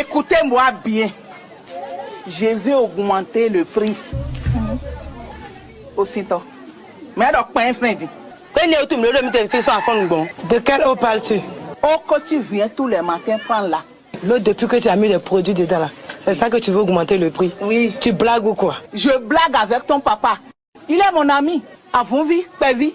Écoutez-moi bien. Je vais augmenter le prix. Aussitôt. Mais alors, pas un dit. De quelle eau parles-tu? Oh, que tu viens tous les matins prendre là. L'eau depuis que tu as mis les produits dedans là. C'est ça que tu veux augmenter le prix? Oui. Tu blagues ou quoi? Je blague avec ton papa. Il est mon ami. Avons-vous, pas vie